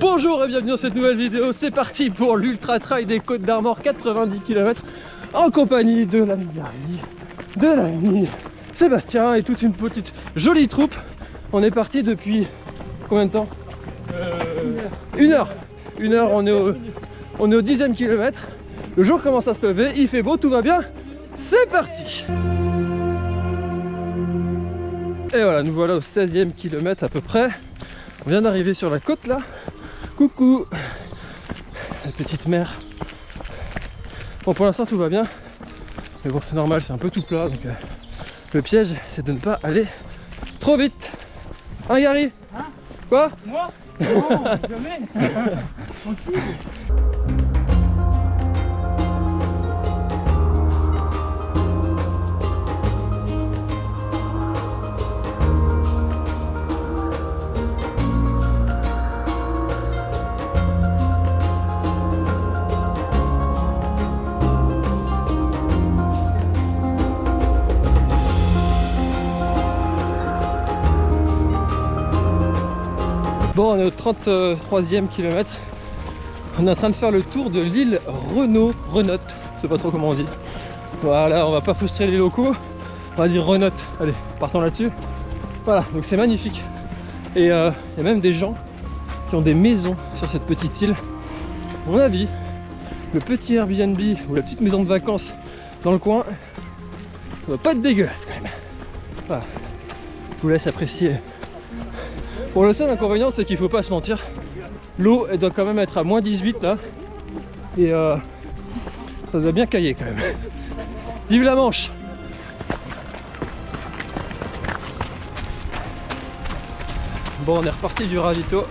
Bonjour et bienvenue dans cette nouvelle vidéo, c'est parti pour l'Ultra Trail des Côtes d'Armor 90 km en compagnie de l'ami de l'ami Sébastien et toute une petite jolie troupe. On est parti depuis combien de temps? Une heure Une heure, on est au, on est au dixième kilomètre. Le jour commence à se lever, il fait beau, tout va bien. C'est parti Et voilà, nous voilà au 16e kilomètre à peu près. On vient d'arriver sur la côte là. Coucou La petite mer. Bon pour l'instant tout va bien. Mais bon c'est normal, c'est un peu tout plat. Donc euh, le piège c'est de ne pas aller trop vite. Hein Gary? Hein? Quoi? Moi? Non, jamais Tranquille Bon on est au 33e kilomètre. On est en train de faire le tour de l'île Renault, Renotte, je sais pas trop comment on dit. Voilà, on va pas frustrer les locaux, on va dire Renotte. Allez, partons là-dessus. Voilà, donc c'est magnifique. Et euh, il y a même des gens qui ont des maisons sur cette petite île. À mon avis, le petit Airbnb ou la petite maison de vacances dans le coin, va pas être dégueulasse quand même. Voilà. Je vous laisse apprécier. Pour le seul inconvénient, c'est qu'il faut pas se mentir. L'eau, elle doit quand même être à moins 18 là. Et euh, ça doit bien cailler quand même. Vive la Manche Bon, on est reparti du ravito.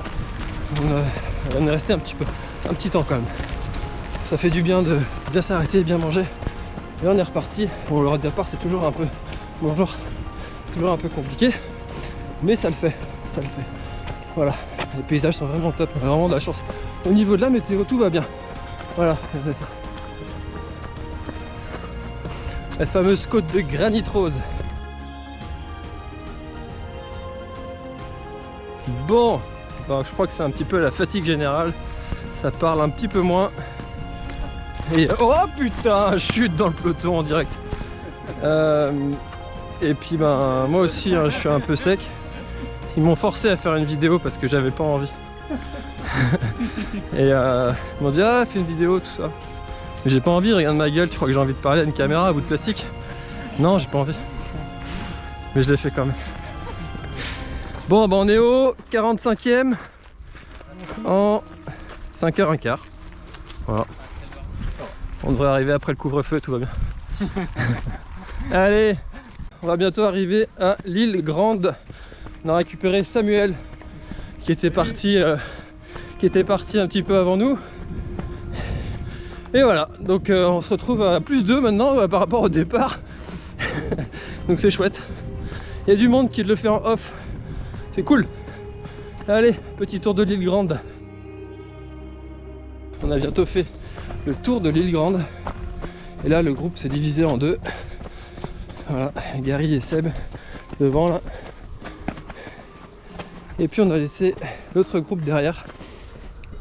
On, a- on est resté un petit peu, un petit temps quand même. Ça fait du bien de bien s'arrêter et bien manger. Et on est reparti. Bon, le départ, c'est toujours un peu, bonjour, toujours un peu compliqué, mais ça le fait, le fait. Voilà, les paysages sont vraiment top, vraiment de la chance. Au niveau de la météo, tout va bien. Voilà. La fameuse côte de granit rose. Bon, bah, je crois que c'est un petit peu la fatigue générale. Ça parle un petit peu moins. Et oh putain, chute dans le peloton en direct. Euh, et puis ben moi aussi, hein, je suis un peu sec. Ils m'ont forcé à faire une vidéo parce que j'avais pas envie. et euh, ils m'ont dit ah fais une vidéo tout ça. Mais j'ai pas envie, regarde ma gueule, tu crois que j'ai envie de parler à une caméra à bout de plastique? Non j'ai pas envie. Mais je l'ai fait quand même. Bon bah on est au 45ème en 5h15. Voilà. On devrait arriver après le couvre-feu, tout va bien. Allez, on va bientôt arriver à l'île Grande. On a récupéré Samuel qui était parti euh, qui était parti un petit peu avant nous. Et voilà, donc euh, on se retrouve à plus 2 maintenant euh, par rapport au départ. donc c'est chouette. Il y a du monde qui le fait en off. C'est cool. Allez, petit tour de l'île Grande. On a bientôt fait le tour de l'île Grande. Et là, le groupe s'est divisé en deux. Voilà, Gary et Seb devant là. Et puis on a laissé l'autre groupe derrière.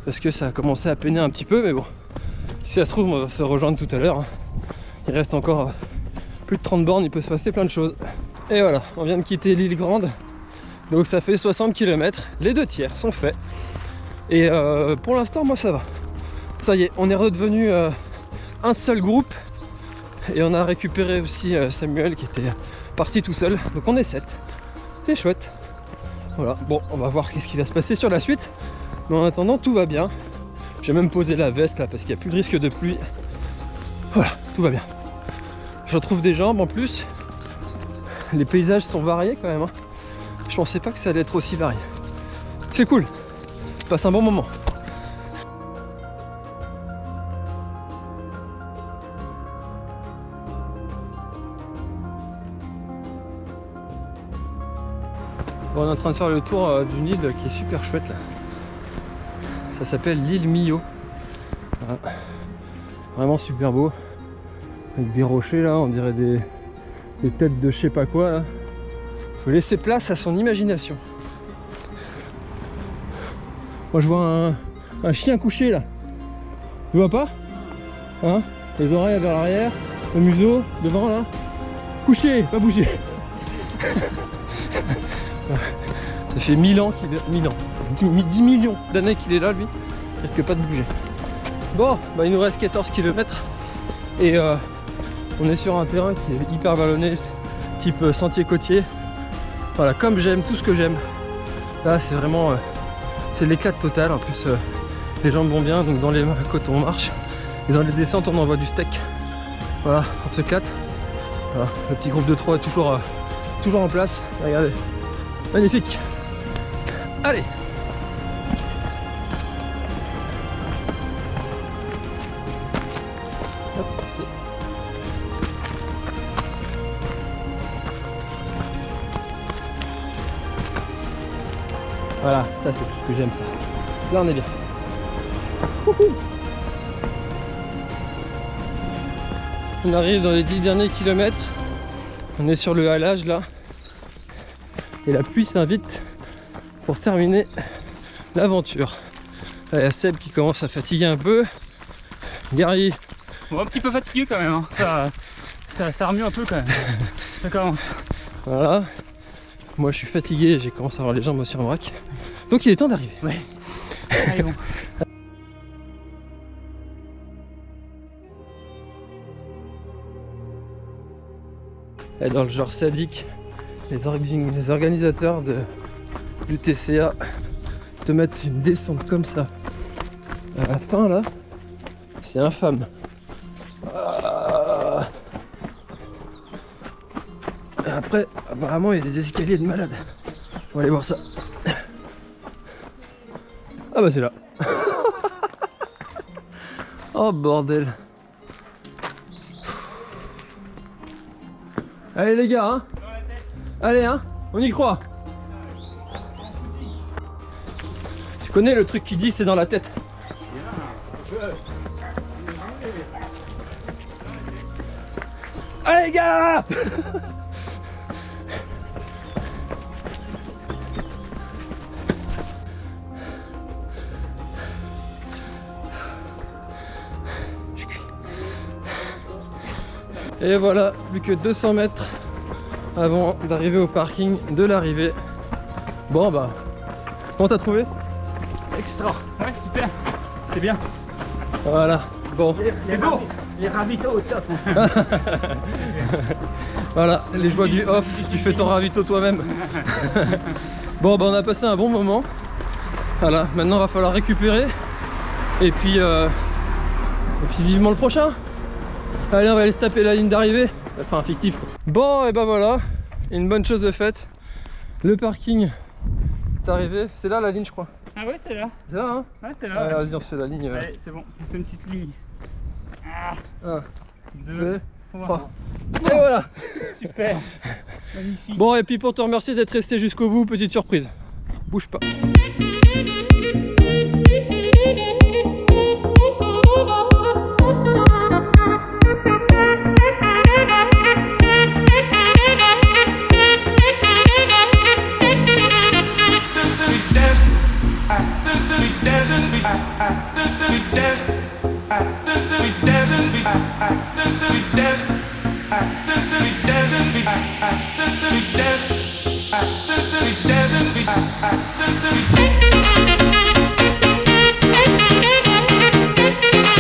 Parce que ça a commencé à peiner un petit peu, mais bon. Si ça se trouve, on va se rejoindre tout à l'heure. hein. Il reste encore euh, plus de 30 bornes, il peut se passer plein de choses. Et voilà, on vient de quitter l'île Grande. Donc ça fait 60 km. Les deux tiers sont faits. Et euh, pour l'instant, moi ça va. Ça y est, on est redevenu euh, un seul groupe. Et on a récupéré aussi Samuel qui était parti tout seul. Donc on est 7. C'est chouette. Voilà, bon, on va voir qu'est-ce qui va se passer sur la suite. Mais en attendant, tout va bien. J'ai même posé la veste là parce qu'il n'y a plus de risque de pluie. Voilà, tout va bien. Je retrouve des jambes en plus. Les paysages sont variés quand même. hein. Je pensais pas que ça allait être aussi varié. C'est cool. Passe un bon moment. On est en train de faire le tour euh, d'une île qui est super chouette là. Ça s'appelle l'île Millau. Vraiment super beau. Avec des rochers là, on dirait des, des têtes de je sais pas quoi là. Faut laisser place à son imagination. Moi je vois un, un chien couché là. Tu vois pas? Hein? Les oreilles vers l'arrière, le museau, devant là. Couché, pas bouger. Ça fait 1000 ans qu'il est. 1000 ans. 10, 10 millions d'années qu'il est là lui. Il risque pas de bouger. Bon, bah il nous reste 14 km et euh, on est sur un terrain qui est hyper vallonné, type euh, sentier côtier. Voilà, comme j'aime, tout ce que j'aime. Là, c'est vraiment, euh, c'est l'éclat total. En plus, les jambes vont bien, donc dans les côtes on marche et dans les descentes on envoie du steak. Voilà, on s'éclate. Le petit groupe de 3 est toujours, toujours en place. Regardez, magnifique. Allez. Hop, Voilà, ça c'est tout ce que j'aime ça. Là on est bien. Wouhou. On arrive dans les 10 derniers kilomètres. On est sur le halage là. Et la pluie s'invite pour terminer l'aventure. Il y a Seb qui commence à fatiguer un peu. Gary, Bon, un petit peu fatigué quand même. hein. Ça, ça, ça remue un peu quand même. Ça commence. voilà. Moi je suis fatigué, j'ai commencé à avoir les jambes aussi en vrac. Donc il est temps d'arriver. Allez, bon. Dans le genre sadique, les, organisateurs de, du TCA te mettent une descente comme ça à la fin là, c'est infâme. Ah. Et après, apparemment, il y a des escaliers de malade. On va aller voir ça. Ah bah c'est là. oh bordel. Allez les gars, hein Allez, hein On y croit. Tu connais le truc qui dit c'est dans la tête. Allez gars. Et voilà, plus que 200 mètres avant d'arriver au parking de l'arrivée. Bon bah, comment t'as trouvé? Extra. Ouais, super. C'était bien. Voilà, bon, Les, beaux. Les ravitaux au top. voilà, les joies du off, tu fais ton ravito toi-même. bon bah on a passé un bon moment. Voilà, maintenant va falloir récupérer. Et puis, euh, et puis vivement le prochain. Allez, on va aller se taper la ligne d'arrivée. Enfin, fictif. quoi. Bon, et ben voilà, une bonne chose de faite. Le parking est arrivé. C'est là la ligne, je crois. Ah ouais, c'est là. C'est là, hein Ouais, c'est là. Allez, ouais. vas-y, on se fait la ligne. Allez, c'est bon. On fait une petite ligne. Ah, 1, deux, 2, trois. 3. Et voilà Super. Magnifique. Bon, et puis pour te remercier d'être resté jusqu'au bout, petite surprise. Bouge pas.